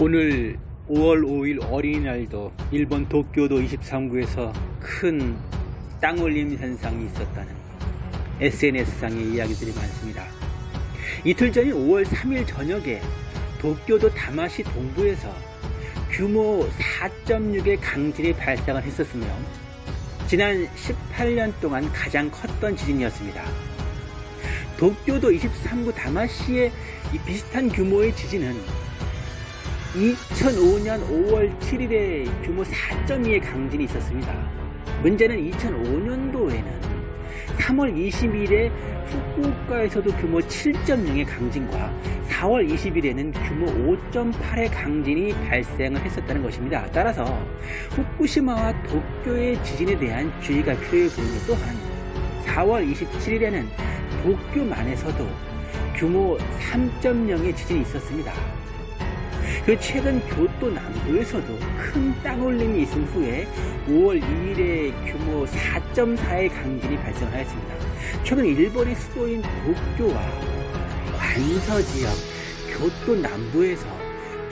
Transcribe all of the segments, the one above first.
오늘 5월 5일 어린이날도 일본 도쿄도 23구에서 큰 땅올림 현상이 있었다는 SNS상의 이야기들이 많습니다. 이틀 전인 5월 3일 저녁에 도쿄도 다마시 동부에서 규모 4.6의 강진이 발생을 했었으며 지난 18년 동안 가장 컸던 지진이었습니다. 도쿄도 23구 다마시의 비슷한 규모의 지진은 2005년 5월 7일에 규모 4.2의 강진이 있었습니다. 문제는 2005년도에는 3월 20일에 후쿠오카에서도 규모 7.0의 강진과 4월 20일에는 규모 5.8의 강진이 발생을 했었다는 것입니다. 따라서 후쿠시마와 도쿄의 지진에 대한 주의가 필요해 보이는 또 한 4월 27일에는 도쿄만에서도 규모 3.0의 지진이 있었습니다. 그 최근 교토 남부에서도 큰 땅올림이 있은 후에 5월 2일에 규모 4.4의 강진이 발생하였습니다. 최근 일본의 수도인 도쿄와 관서 지역, 교토 남부에서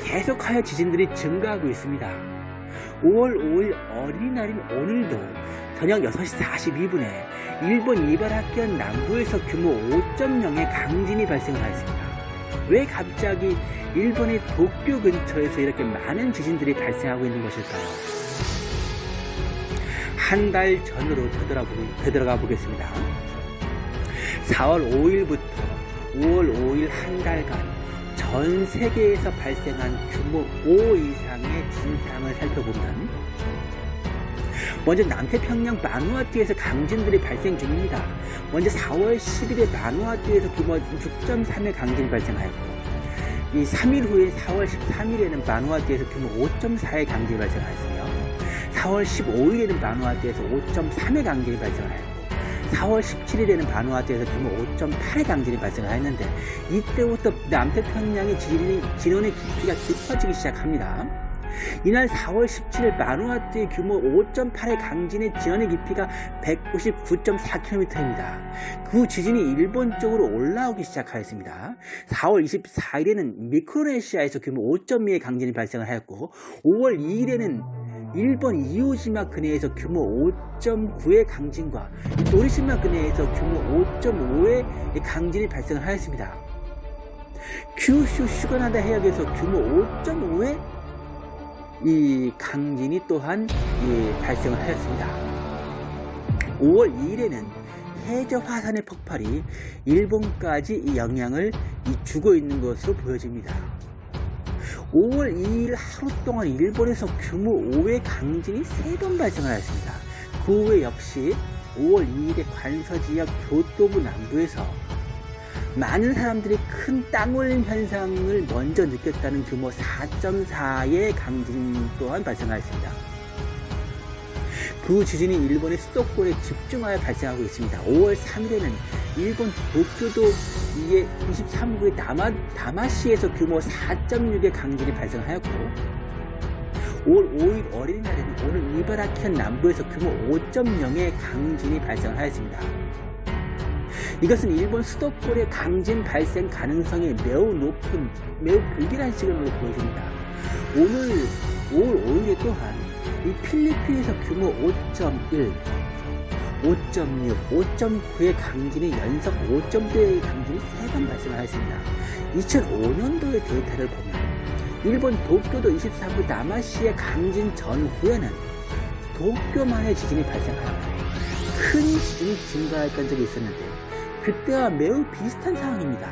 계속하여 지진들이 증가하고 있습니다. 5월 5일 어린이날인 오늘도 저녁 6시 42분에 일본 이바라키현 남부에서 규모 5.0의 강진이 발생하였습니다. 왜 갑자기 일본의 도쿄 근처에서 이렇게 많은 지진들이 발생하고 있는 것일까요? 한 달 전으로 되돌아가 보겠습니다. 4월 5일부터 5월 5일 한 달간 전 세계에서 발생한 규모 5 이상의 진상을 살펴보면 먼저 남태평양 마누아투에서 강진들이 발생 중입니다. 먼저 4월 10일에 마누아투에서 규모 6.3의 강진이 발생하였고 이 3일 후에 4월 13일에는 마누아투에서 규모 5.4의 강진이 발생하였으며 4월 15일에는 마누아투에서 5.3의 강진이 발생하였고 4월 17일에는 바누아투에서 규모 5.8의 강진이 발생하였는데 이때부터 남태평양의 진원의 깊이가 깊어지기 시작합니다. 이날 4월 17일 마누아투의 규모 5.8의 강진의 진원의 깊이가 199.4km입니다. 그 지진이 일본 쪽으로 올라오기 시작하였습니다. 4월 24일에는 미크로네시아에서 규모 5.2의 강진이 발생을 하였고 5월 2일에는 일본 이오시마 근해에서 규모 5.9의 강진과 도리시마 근해에서 규모 5.5의 강진이 발생을 하였습니다. 큐슈 슈가나다 해역에서 규모 5.5의 이 강진이 또한 발생을 하였습니다. 5월 2일에는 해저 화산의 폭발이 일본까지 영향을 주고 있는 것으로 보여집니다. 5월 2일 하루 동안 일본에서 규모 5의 강진이 3번 발생하였습니다. 그 후에 역시 5월 2일에 관서지역 교토부 남부에서 많은 사람들이 큰 땅올림 현상을 먼저 느꼈다는 규모 4.4의 강진 또한 발생하였습니다. 그 지진이 일본의 수도권에 집중하여 발생하고 있습니다. 5월 3일에는 일본 도쿄도 이게 23구의 다마, 다마시에서 규모 4.6의 강진이 발생하였고 5월 5일 어린이날에는 오늘 이바라키현 남부에서 규모 5.0의 강진이 발생하였습니다. 이것은 일본 수도권의 강진 발생 가능성이 매우 높은 매우 불길한 시간으로 보여집니다. 오늘 5월 5일에 또한 이 필리핀에서 규모 5.1 5.6, 5.9의 강진이 연속 5.0의 강진이 3번 발생하였습니다. 2005년도의 데이터를 보면 일본 도쿄도 23부 나마시의 강진 전후에는 도쿄만의 지진이 발생하였고 큰 지진이 증가했던 적이 있었는데 그때와 매우 비슷한 상황입니다.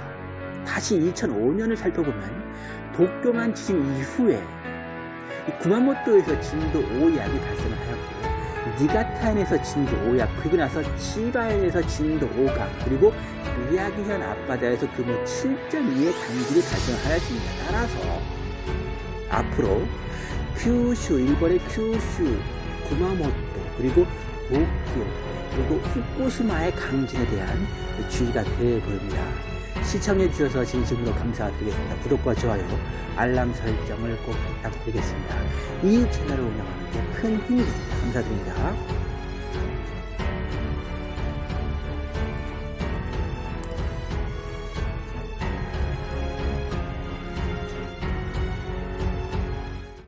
다시 2005년을 살펴보면 도쿄만 지진 이후에 구마모토에서 진도 5약이 발생을 하였고 니가타현에서 진도 5약 그리고 나서 치바현에서 진도 5강 그리고 미야기현 앞바다에서 규모 7.2의 강진이 발생하였습니다. 따라서 앞으로 큐슈 일본의 큐슈 구마모토 그리고 도쿄 그리고 후쿠시마의 강진에 대한 주의가 되어 보입니다. 시청해 주셔서 진심으로 감사드리겠습니다. 구독과 좋아요, 알람 설정을 꼭 부탁드리겠습니다. 이 채널을 운영하는 데 큰 힘이 됩니다. 감사드립니다.